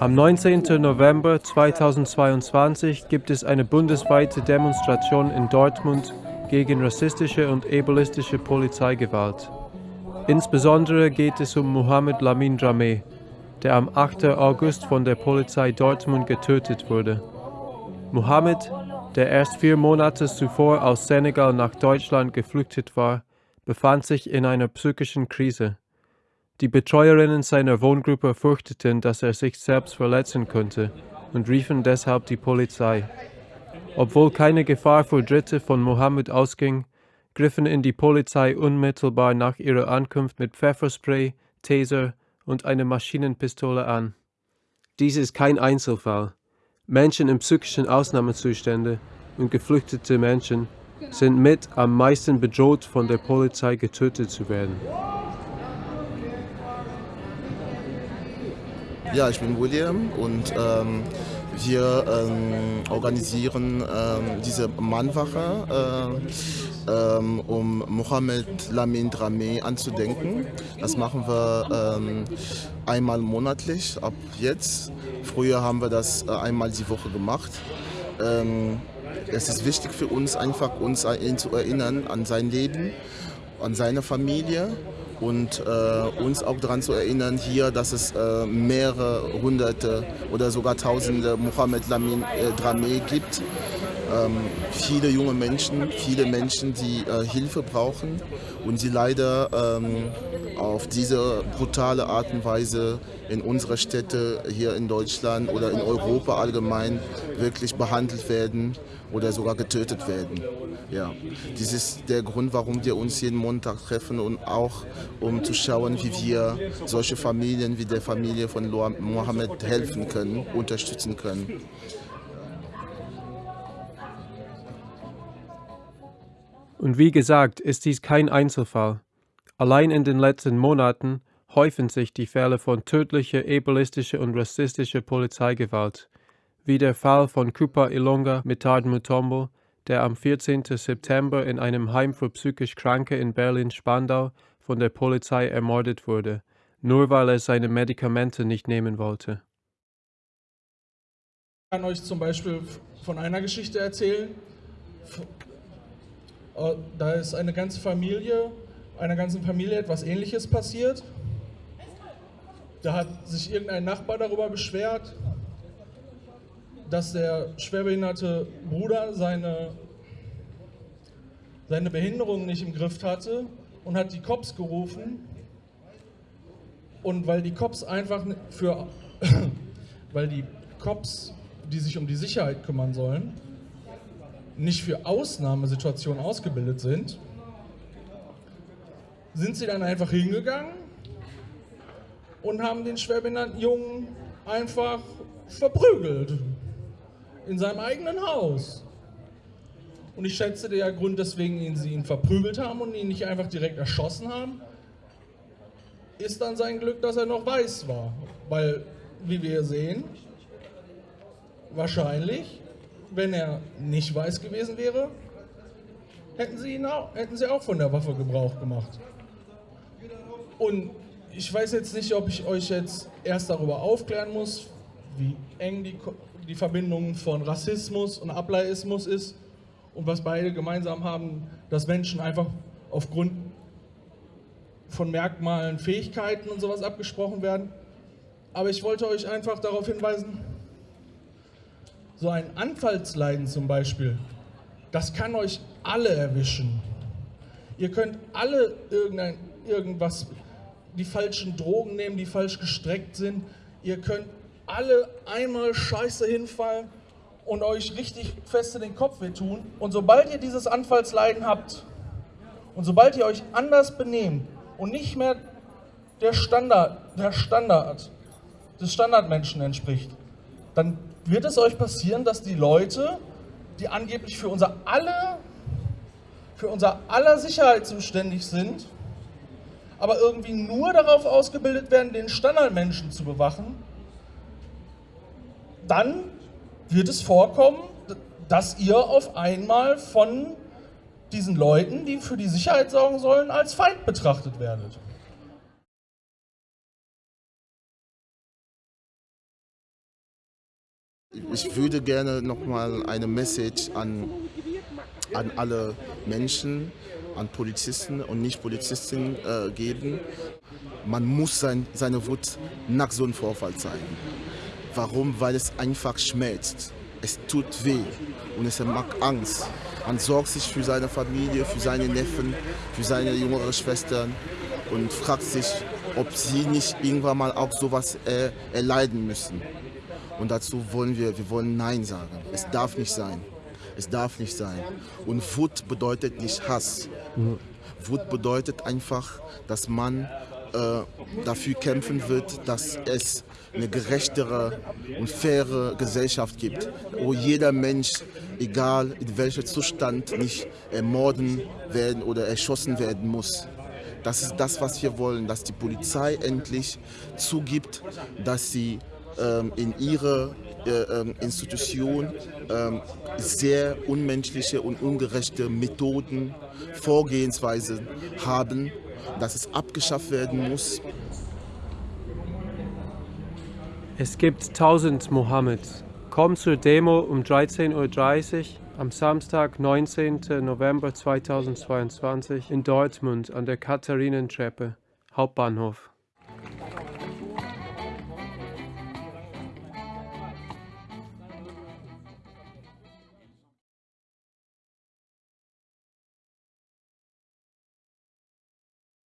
Am 19. November 2022 gibt es eine bundesweite Demonstration in Dortmund gegen rassistische und ableistische Polizeigewalt. Insbesondere geht es um Mohamed Lamin Dramé, der am 8. August von der Polizei Dortmund getötet wurde. Mohamed, der erst vier Monate zuvor aus Senegal nach Deutschland geflüchtet war, befand sich in einer psychischen Krise. Die Betreuerinnen seiner Wohngruppe fürchteten, dass er sich selbst verletzen könnte und riefen deshalb die Polizei. Obwohl keine Gefahr für Dritte von Mohammed ausging, griffen ihn die Polizei unmittelbar nach ihrer Ankunft mit Pfefferspray, Taser und einer Maschinenpistole an. Dies ist kein Einzelfall. Menschen in psychischen Ausnahmezuständen und geflüchtete Menschen sind mit am meisten bedroht, von der Polizei getötet zu werden. Ja, ich bin William und ähm, wir ähm, organisieren ähm, diese Mannwache, äh, ähm, um Mohamed Lamin Dramé anzudenken. Das machen wir ähm, einmal monatlich ab jetzt. Früher haben wir das äh, einmal die Woche gemacht. Ähm, es ist wichtig für uns, einfach uns ihn zu erinnern an sein Leben, an seine Familie und äh, uns auch daran zu erinnern hier, dass es äh, mehrere hunderte oder sogar tausende Mohammed Lamin äh, Dramé gibt. Ähm, viele junge Menschen, viele Menschen, die äh, Hilfe brauchen und die leider ähm, auf diese brutale Art und Weise in unserer Städte hier in Deutschland oder in Europa allgemein wirklich behandelt werden oder sogar getötet werden. Ja, dies ist der Grund, warum wir uns jeden Montag treffen und auch um zu schauen, wie wir solche Familien wie der Familie von Mohammed helfen können, unterstützen können. Und wie gesagt, ist dies kein Einzelfall. Allein in den letzten Monaten häufen sich die Fälle von tödlicher, ableistischer und rassistischer Polizeigewalt, wie der Fall von Cooper Ilonga Mitard Mutombo, der am 14. September in einem Heim für psychisch Kranke in Berlin-Spandau von der Polizei ermordet wurde, nur weil er seine Medikamente nicht nehmen wollte. Ich kann euch zum Beispiel von einer Geschichte erzählen. Äh, da ist eine ganze Familie, einer ganzen Familie etwas Ähnliches passiert. Da hat sich irgendein Nachbar darüber beschwert, dass der schwerbehinderte Bruder seine, seine Behinderung nicht im Griff hatte und hat die Cops gerufen. Und weil die Cops einfach für, weil die Cops, die sich um die Sicherheit kümmern sollen, nicht für Ausnahmesituationen ausgebildet sind, sind sie dann einfach hingegangen und haben den schwerbehinderten Jungen einfach verprügelt in seinem eigenen Haus. Und ich schätze, der Grund, weswegen sie ihn verprügelt haben und ihn nicht einfach direkt erschossen haben, ist dann sein Glück, dass er noch weiß war. Weil, wie wir sehen, wahrscheinlich, wenn er nicht weiß gewesen wäre, hätten sie, ihn auch, hätten sie auch von der Waffe Gebrauch gemacht. Und ich weiß jetzt nicht, ob ich euch jetzt erst darüber aufklären muss, wie eng die, die Verbindung von Rassismus und Ableismus ist und was beide gemeinsam haben, dass Menschen einfach aufgrund von Merkmalen, Fähigkeiten und sowas abgesprochen werden. Aber ich wollte euch einfach darauf hinweisen, so ein Anfallsleiden zum Beispiel, das kann euch alle erwischen. Ihr könnt alle irgendein, irgendwas, die falschen Drogen nehmen, die falsch gestreckt sind. Ihr könnt alle einmal scheiße hinfallen und euch richtig fest in den Kopf wehtun. Und sobald ihr dieses Anfallsleiden habt und sobald ihr euch anders benehmt und nicht mehr der Standard, der Standard des Standardmenschen entspricht, dann wird es euch passieren, dass die Leute, die angeblich für unser aller, für unser aller Sicherheit zuständig sind, aber irgendwie nur darauf ausgebildet werden, den Standardmenschen zu bewachen, dann wird es vorkommen, dass ihr auf einmal von diesen Leuten, die für die Sicherheit sorgen sollen, als Feind betrachtet werdet. Ich würde gerne nochmal eine Message an, an alle Menschen, an Polizisten und Nicht-Polizisten äh, geben. Man muss sein, seine Wut nach so einem Vorfall zeigen. Warum? Weil es einfach schmerzt. Es tut weh und es macht Angst. Man sorgt sich für seine Familie, für seine Neffen, für seine jüngeren Schwestern und fragt sich, ob sie nicht irgendwann mal auch sowas äh, erleiden müssen. Und dazu wollen wir, wir wollen Nein sagen. Es darf nicht sein. Es darf nicht sein. Und Wut bedeutet nicht Hass. Mhm. Wut bedeutet einfach, dass man äh, dafür kämpfen wird, dass es eine gerechtere und faire Gesellschaft gibt, wo jeder Mensch, egal in welchem Zustand, nicht ermorden werden oder erschossen werden muss. Das ist das, was wir wollen, dass die Polizei endlich zugibt, dass sie in ihrer äh, ähm, Institution ähm, sehr unmenschliche und ungerechte Methoden, Vorgehensweisen haben, dass es abgeschafft werden muss. Es gibt 1000 Mohammed. Komm zur Demo um 13.30 Uhr am Samstag, 19. November 2022 in Dortmund an der Katharinentreppe, Hauptbahnhof.